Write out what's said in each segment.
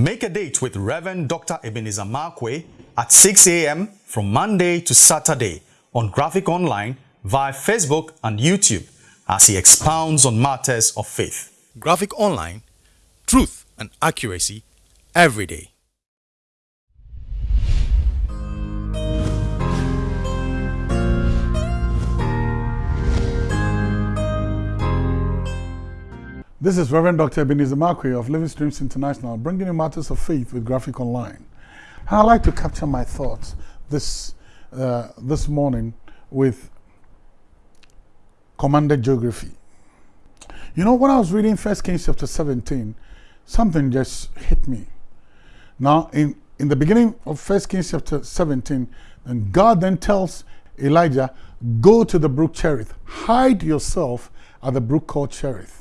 Make a date with Reverend Dr. Ebenezer Markwei at 6 a.m. from Monday to Saturday on Graphic Online via Facebook and YouTube as he expounds on matters of faith. Graphic Online, truth and accuracy every day. This is Reverend Dr. Ebenezer Markwei of Living Streams International, bringing you matters of faith with Graphic Online. I'd like to capture my thoughts this, uh, this morning with commanded geography. You know, when I was reading 1 Kings chapter 17, something just hit me. Now, in, in the beginning of 1 Kings chapter 17, and God then tells Elijah, go to the brook Cherith, hide yourself at the brook called Cherith.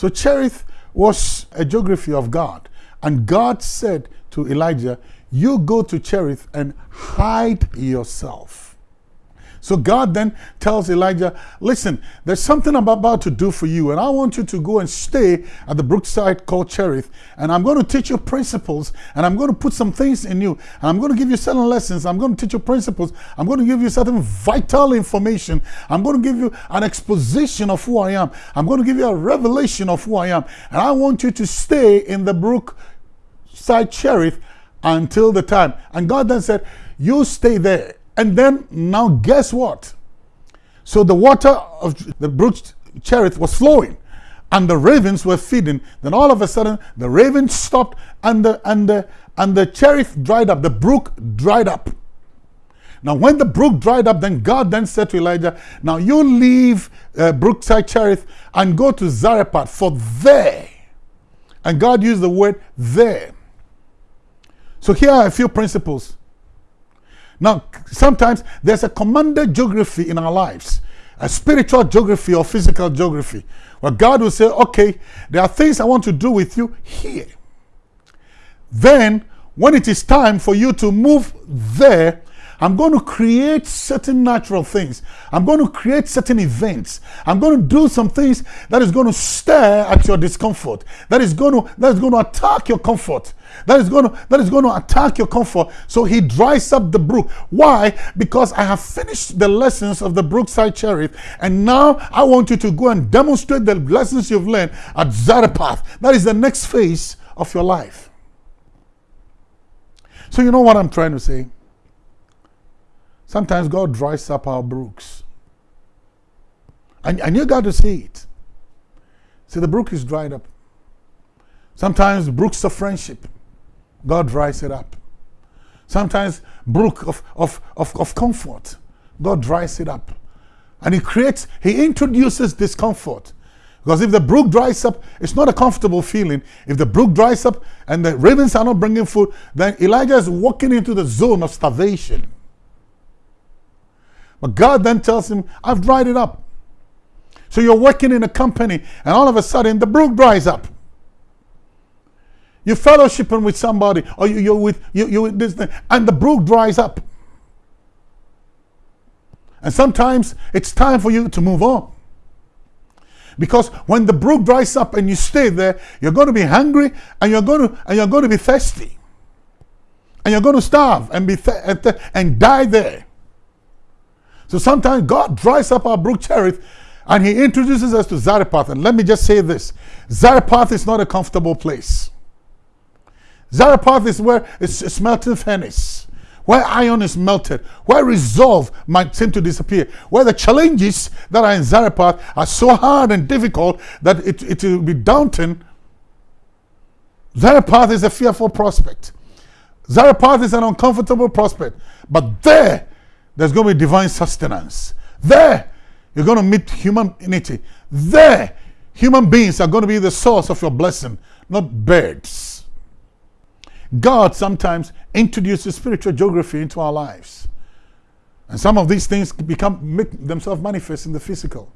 So Cherith was a geography of God. And God said to Elijah, you go to Cherith and hide yourself. So God then tells Elijah, listen, there's something I'm about to do for you, and I want you to go and stay at the brookside called Cherith, and I'm going to teach you principles, and I'm going to put some things in you, and I'm going to give you certain lessons, I'm going to teach you principles, I'm going to give you certain vital information, I'm going to give you an exposition of who I am, I'm going to give you a revelation of who I am, and I want you to stay in the brookside Cherith until the time. And God then said, you stay there and then now guess what? So the water of the brook Cherith was flowing and the ravens were feeding. Then all of a sudden the ravens stopped and the, and the, and the Cherith dried up. The brook dried up. Now when the brook dried up, then God then said to Elijah, now you leave uh, Brookside Cherith and go to Zarephath for there. And God used the word there. So here are a few principles now, sometimes there's a commanded geography in our lives, a spiritual geography or physical geography, where God will say, okay, there are things I want to do with you here. Then, when it is time for you to move there, I'm going to create certain natural things. I'm going to create certain events. I'm going to do some things that is going to stare at your discomfort. That is going to that is going to attack your comfort. That is going to that is going to attack your comfort. So he dries up the brook. Why? Because I have finished the lessons of the Brookside Cherith, and now I want you to go and demonstrate the lessons you've learned at Zarephath. That is the next phase of your life. So you know what I'm trying to say? Sometimes God dries up our brooks. And, and you got to see it. See, the brook is dried up. Sometimes brooks of friendship, God dries it up. Sometimes brook of, of, of, of comfort, God dries it up. And he creates, he introduces discomfort. Because if the brook dries up, it's not a comfortable feeling. If the brook dries up and the ravens are not bringing food, then Elijah is walking into the zone of starvation. But God then tells him, I've dried it up. So you're working in a company and all of a sudden the brook dries up. You're fellowshipping with somebody or you, are with, you, you're with this thing and the brook dries up. And sometimes it's time for you to move on. Because when the brook dries up and you stay there, you're going to be hungry and you're going to, and you're going to be thirsty. And you're going to starve and, be and, and die there. So sometimes God dries up our brook Cherith and he introduces us to Zarephath. And let me just say this Zarephath is not a comfortable place. Zarephath is where it's a smelting furnace, where iron is melted, where resolve might seem to disappear, where the challenges that are in Zarephath are so hard and difficult that it, it will be daunting. Zarephath is a fearful prospect. Zarephath is an uncomfortable prospect. But there, there's going to be divine sustenance. There, you're going to meet humanity. There, human beings are going to be the source of your blessing, not birds. God sometimes introduces spiritual geography into our lives. And some of these things become make themselves manifest in the physical.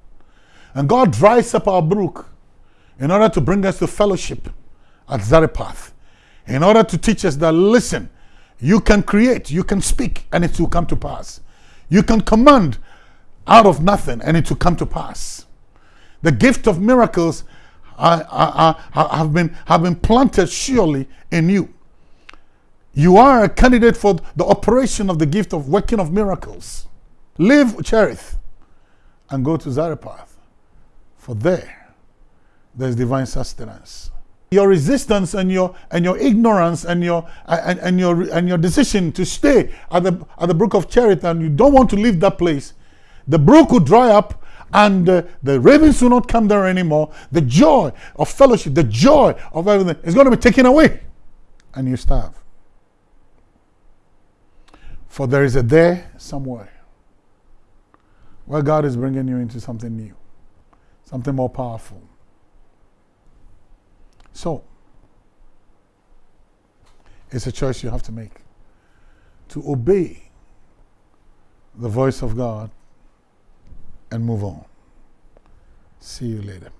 And God dries up our brook in order to bring us to fellowship at Zarephath. In order to teach us that, listen, you can create, you can speak, and it will come to pass. You can command out of nothing and it will come to pass. The gift of miracles have, been, have been planted surely in you. You are a candidate for the operation of the gift of working of miracles. Leave Cherith and go to Zarephath, for there, there's divine sustenance. Your resistance and your and your ignorance and your and, and your and your decision to stay at the at the brook of Cherith and you don't want to leave that place, the brook will dry up and uh, the ravens will not come there anymore. The joy of fellowship, the joy of everything is going to be taken away, and you starve. For there is a there somewhere where God is bringing you into something new, something more powerful. So, it's a choice you have to make to obey the voice of God and move on. See you later.